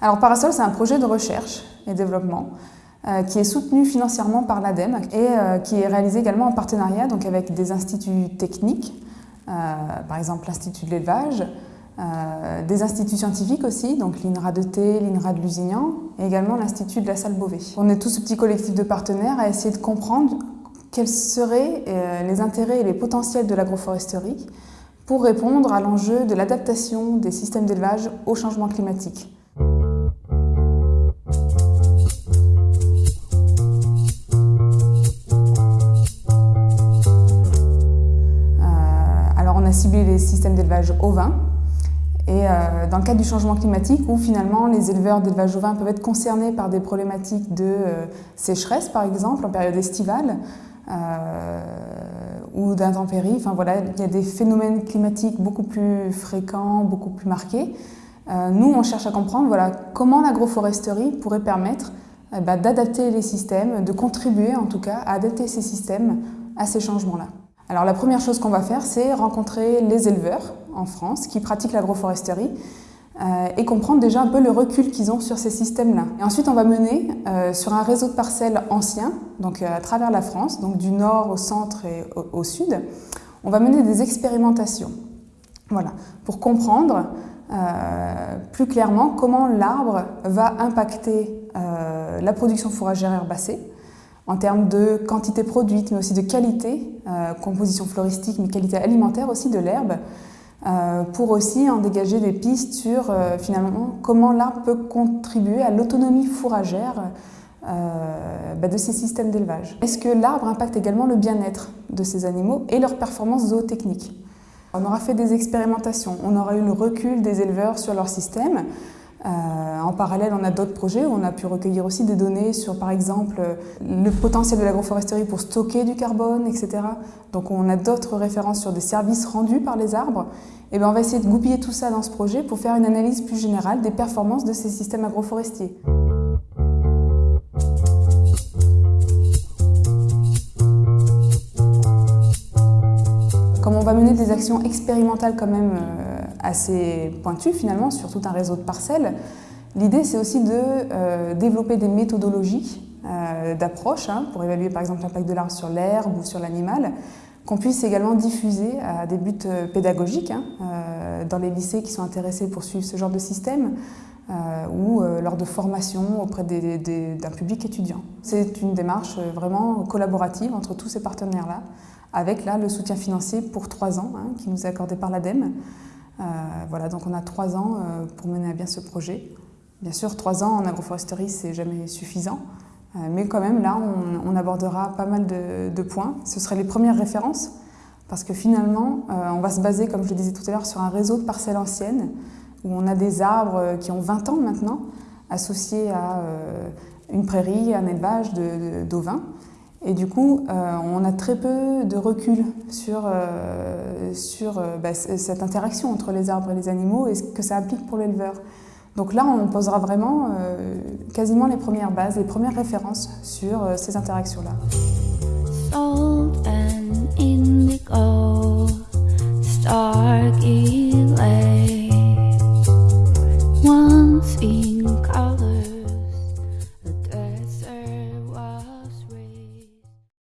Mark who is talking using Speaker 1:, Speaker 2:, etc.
Speaker 1: Alors Parasol, c'est un projet de recherche et développement euh, qui est soutenu financièrement par l'ADEME et euh, qui est réalisé également en partenariat donc avec des instituts techniques, euh, par exemple l'Institut de l'élevage, des instituts scientifiques aussi, donc l'INRA de T, l'INRA de Lusignan et également l'Institut de la Salle Beauvais. On est tout ce petit collectif de partenaires à essayer de comprendre quels seraient les intérêts et les potentiels de l'agroforesterie pour répondre à l'enjeu de l'adaptation des systèmes d'élevage au changement climatique. Les systèmes d'élevage ovin. Et euh, dans le cadre du changement climatique, où finalement les éleveurs d'élevage ovin peuvent être concernés par des problématiques de euh, sécheresse, par exemple, en période estivale, euh, ou d'intempéries. Enfin voilà, il y a des phénomènes climatiques beaucoup plus fréquents, beaucoup plus marqués. nous, on cherche à comprendre voilà, comment l'agroforesterie pourrait permettre bah, d'adapter les systèmes, de contribuer en tout cas à adapter ces systèmes à ces changements-là. Alors la première chose qu'on va faire, c'est rencontrer les éleveurs en France qui pratiquent l'agroforesterie euh, et comprendre déjà un peu le recul qu'ils ont sur ces systèmes-là. Et ensuite, on va mener euh, sur un réseau de parcelles anciens, donc euh, à travers la France, donc du nord au centre et au, sud, on va mener des expérimentations. Voilà, pour comprendre plus clairement comment l'arbre va impacter la production fourragère herbacée, en termes de quantité produite, mais aussi de qualité, euh, composition floristique, mais qualité alimentaire aussi de l'herbe, euh, pour aussi en dégager des pistes sur euh, finalement comment l'arbre peut contribuer à l'autonomie fourragère bah, de ces systèmes d'élevage. Est-ce que l'arbre impacte également le bien-être de ces animaux et leur performance zootechnique? On aura fait des expérimentations, on aura eu le recul des éleveurs sur leur système, en parallèle, on a d'autres projets où on a pu recueillir aussi des données sur, par exemple, le potentiel de l'agroforesterie pour stocker du carbone, etc. Donc on a d'autres références sur des services rendus par les arbres. Et bien on va essayer de goupiller tout ça dans ce projet pour faire une analyse plus générale des performances de ces systèmes agroforestiers. Comme on va mener des actions expérimentales quand même euh, assez pointu finalement sur tout un réseau de parcelles. L'idée c'est aussi de euh, développer des méthodologies euh, d'approche hein, pour évaluer par exemple l'impact de l'arbre sur l'herbe ou sur l'animal, qu'on puisse également diffuser à des buts euh, pédagogiques hein, dans les lycées qui sont intéressés pour suivre ce genre de système ou lors de formation auprès d'un public étudiant. C'est une démarche vraiment collaborative entre tous ces partenaires-là, avec là le soutien financier pour trois ans hein, qui nous est accordé par l'ADEME. Euh, voilà, donc on a trois ans euh, pour mener à bien ce projet. Bien sûr, trois ans en agroforesterie, c'est jamais suffisant. Euh, mais quand même, là, on, abordera pas mal de, points. Ce seraient les premières références, parce que finalement, on va se baser, comme je le disais tout à l'heure, sur un réseau de parcelles anciennes, où on a des arbres qui ont 20 ans maintenant, associés à une prairie, un élevage d'ovins. Et du coup, euh, on a très peu de recul sur, euh, sur euh, bah, cette interaction entre les arbres et les animaux et ce que ça applique pour l'éleveur. Donc là, on posera vraiment quasiment les premières bases, les premières références sur ces interactions-là. Color.